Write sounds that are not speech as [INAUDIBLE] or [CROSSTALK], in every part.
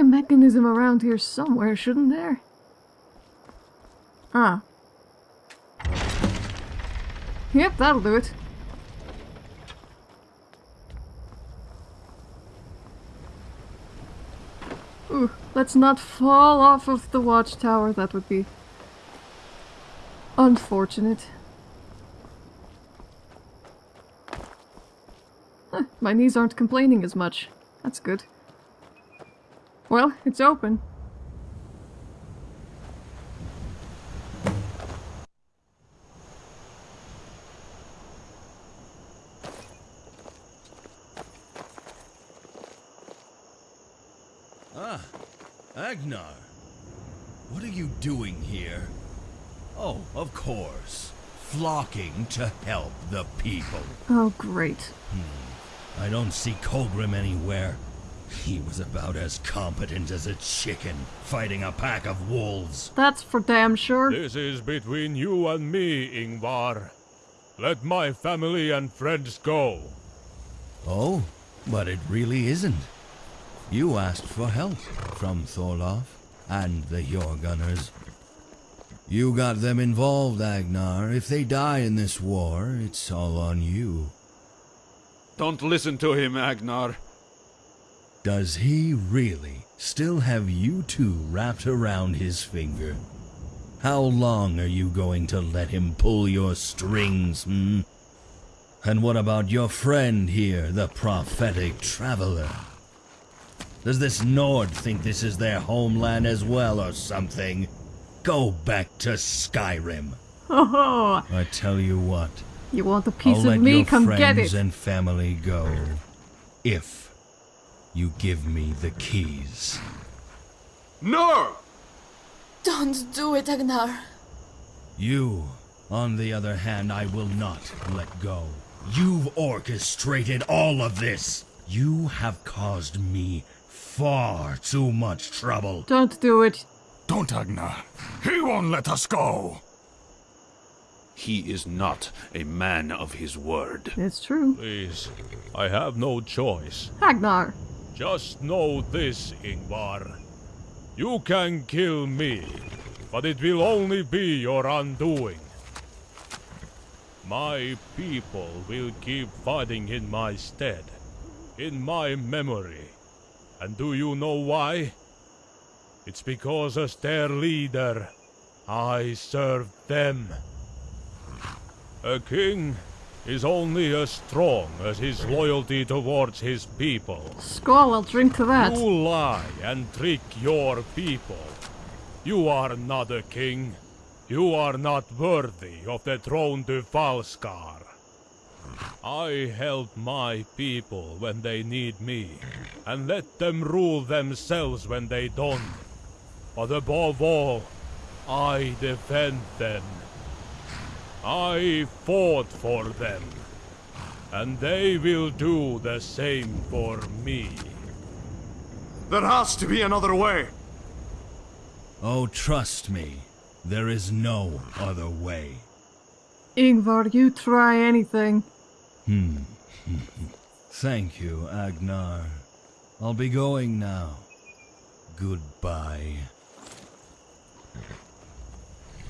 a mechanism around here somewhere, shouldn't there? Ah. Yep, that'll do it. Ooh, let's not fall off of the watchtower. That would be unfortunate. Huh, my knees aren't complaining as much. That's good. Well, it's open. Ah, Agnar. What are you doing here? Oh, of course. Flocking to help the people. Oh, great. Hmm. I don't see Colgrim anywhere. He was about as competent as a chicken, fighting a pack of wolves. That's for damn sure. This is between you and me, Ingvar. Let my family and friends go. Oh, but it really isn't. You asked for help from Thorloff and the Jorgunners. You got them involved, Agnar. If they die in this war, it's all on you. Don't listen to him, Agnar. Does he really still have you two wrapped around his finger? How long are you going to let him pull your strings, hmm? And what about your friend here, the prophetic traveler? Does this Nord think this is their homeland as well or something? Go back to Skyrim. Oh, I tell you what, you want a piece I'll of let me? your Come friends get it. and family go. If you give me the keys. No! Don't do it, Agnar. You, on the other hand, I will not let go. You've orchestrated all of this. You have caused me far too much trouble. Don't do it. Don't, Agnar. He won't let us go. He is not a man of his word. It's true. Please, I have no choice. Agnar. Just know this, Ingvar. You can kill me, but it will only be your undoing. My people will keep fighting in my stead, in my memory. And do you know why? It's because as their leader, I served them. A king is only as strong as his loyalty towards his people. Skull, I'll drink to that. You lie and trick your people. You are not a king. You are not worthy of the throne to Falskaar. I help my people when they need me, and let them rule themselves when they don't. But above all, I defend them. I fought for them, and they will do the same for me. There has to be another way. Oh, trust me, there is no other way. Ingvar, you try anything. Hmm. [LAUGHS] Thank you, Agnar. I'll be going now. Goodbye.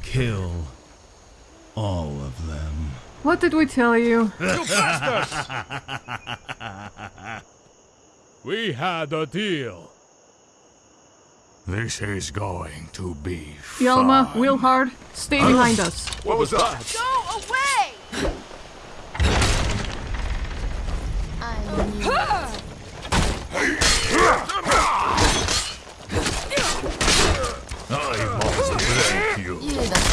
Kill all of them. What did we tell you? [LAUGHS] We had a deal. This is going to be Yalma, fun. Wilhard, stay behind us. What was that? Go away! I I must break you.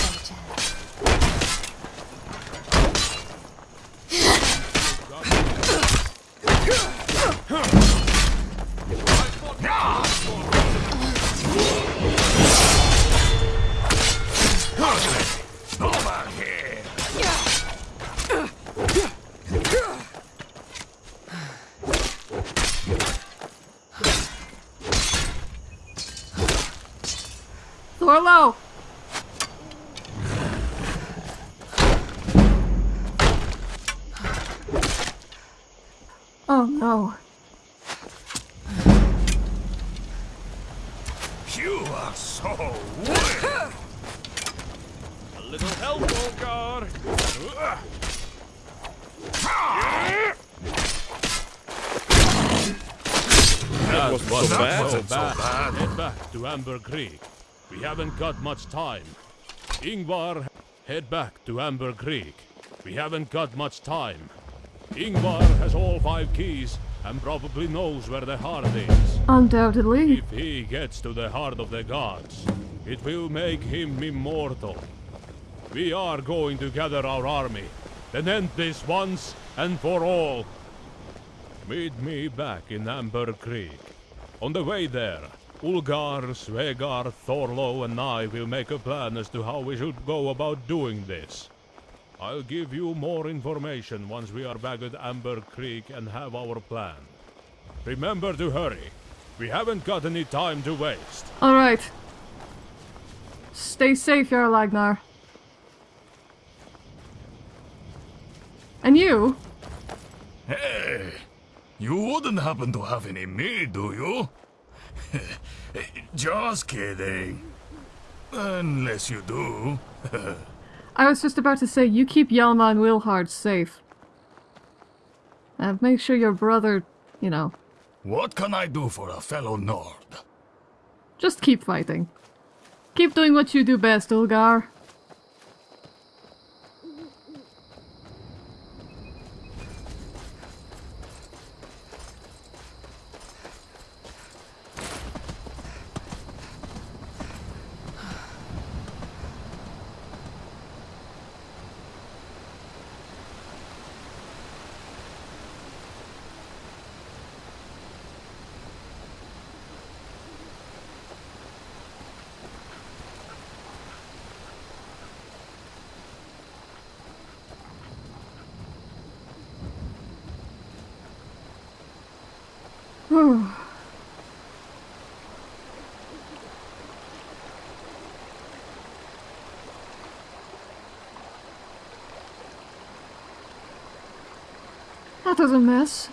Oh no. You are so weak. A little help, Olgar! That wasn't so bad. so bad. Head back to Amber Creek. We haven't got much time. Ingvar, head back to Amber Creek. We haven't got much time. Ingvar has all five keys and probably knows where the heart is. Undoubtedly. If he gets to the heart of the gods, it will make him immortal. We are going to gather our army, then end this once and for all. Meet me back in Amber Creek. On the way there, Ulgar, Svegar, Thorlo, and I will make a plan as to how we should go about doing this. I'll give you more information once we are back at Amber Creek and have our plan. Remember to hurry. We haven't got any time to waste. Alright. Stay safe, Jarl Agnar. And you? Hey, you wouldn't happen to have any meat, do you? [LAUGHS] Just kidding. Unless you do. [LAUGHS] I was just about to say, you keep Yalma and Wilhard safe. And make sure your brother, you know, What can I do for a fellow Nord? just keep fighting. Keep doing what you do best, Ulgar. Whew. [SIGHS] That was a mess.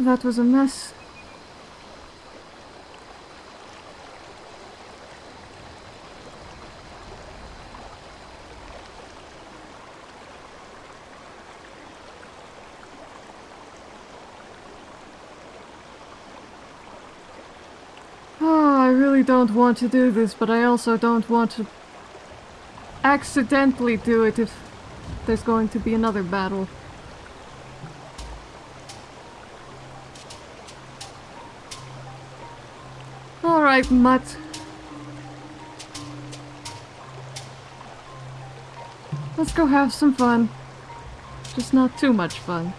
That was a mess. Oh, I really don't want to do this, but I also don't want to accidentally do it if there's going to be another battle. Let's go have some fun. Just not too much fun.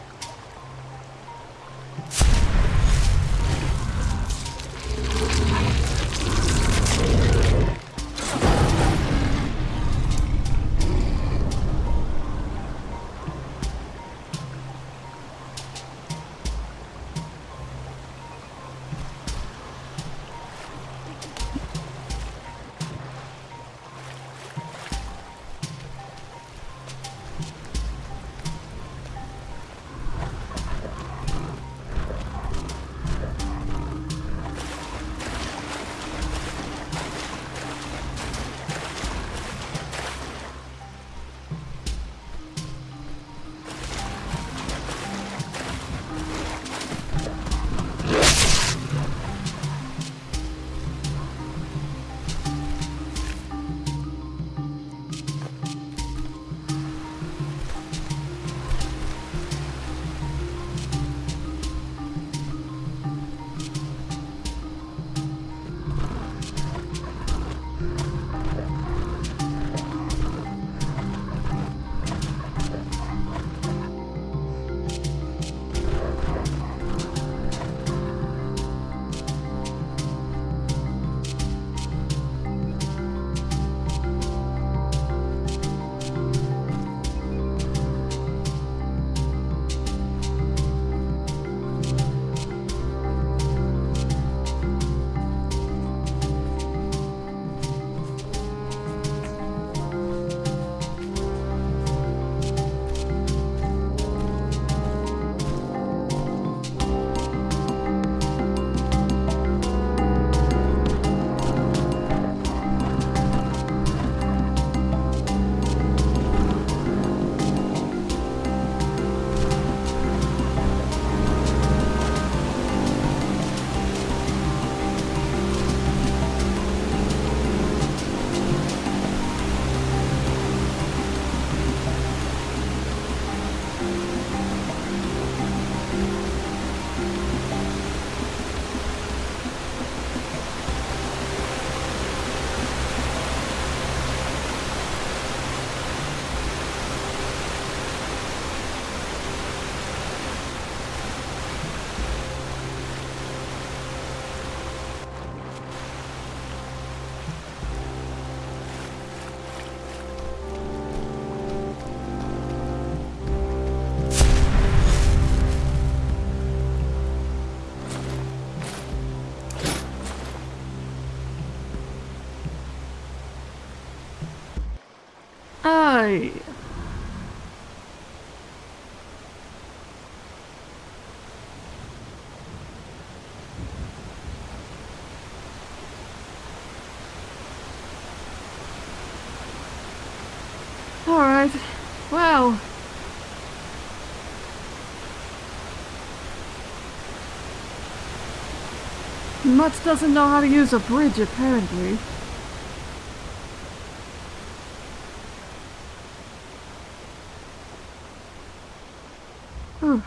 Well. Mutt doesn't know how to use a bridge, apparently. Whew.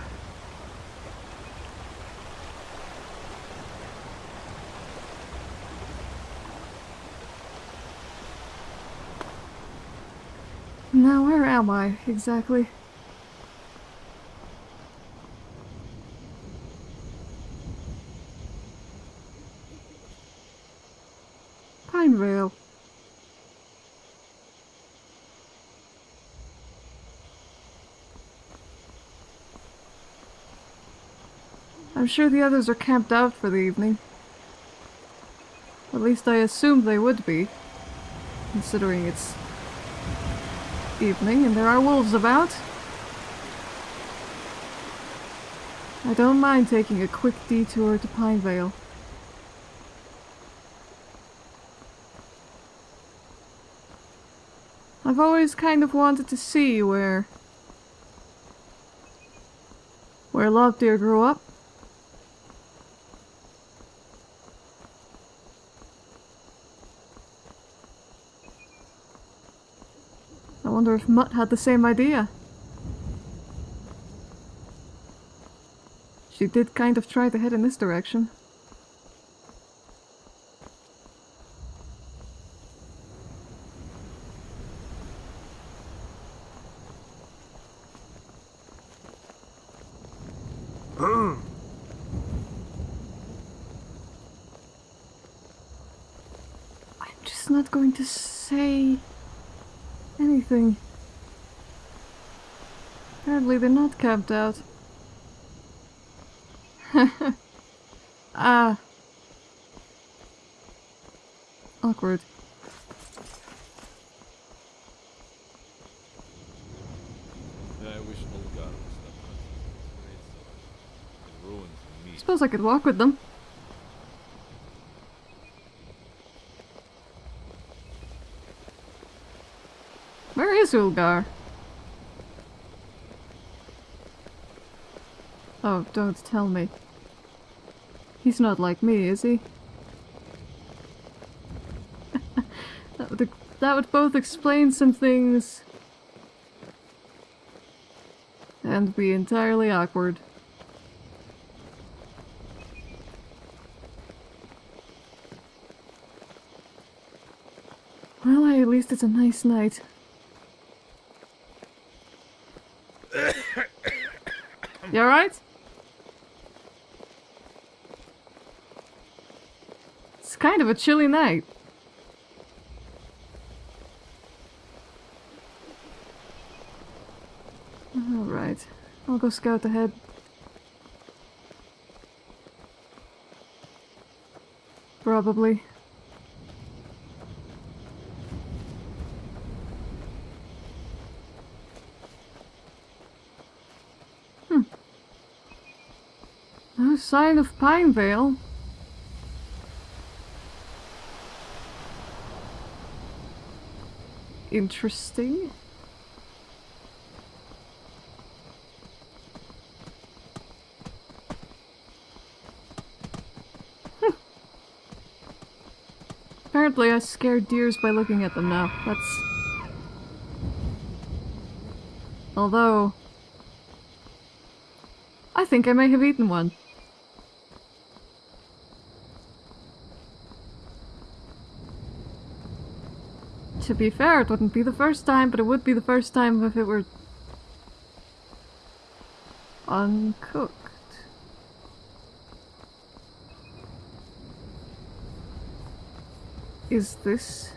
Now, where am I, exactly? Pinevale. I'm sure the others are camped out for the evening. At least I assumed they would be, considering it's evening and there are wolves about. I don't mind taking a quick detour to Pinevale. I've always kind of wanted to see where where Lovedeer grew up. Wonder if Mutt had the same idea. She did kind of try to head in this direction. Hmm. I'm just not going to say anything. Apparently they're not camped out. [LAUGHS] ah. Awkward. I wish Olgar was that much. It ruins me. Suppose I could walk with them. Where is Ulgar? Oh, don't tell me. He's not like me, is he? [LAUGHS] that, would, that would both explain some things and be entirely awkward. Well, at least it's a nice night. You alright? It's kind of a chilly night. Alright. I'll go scout ahead. Probably. No sign of Pinevale. Interesting. Apparently I scared deers by looking at them now. That's... Although... I think I may have eaten one. To be fair, it wouldn't be the first time, but it would be the first time if it were uncooked. Is this?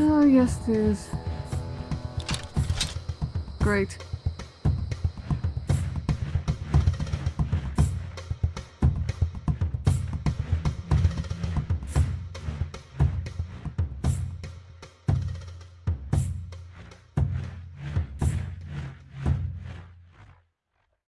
Oh, yes it is. Great.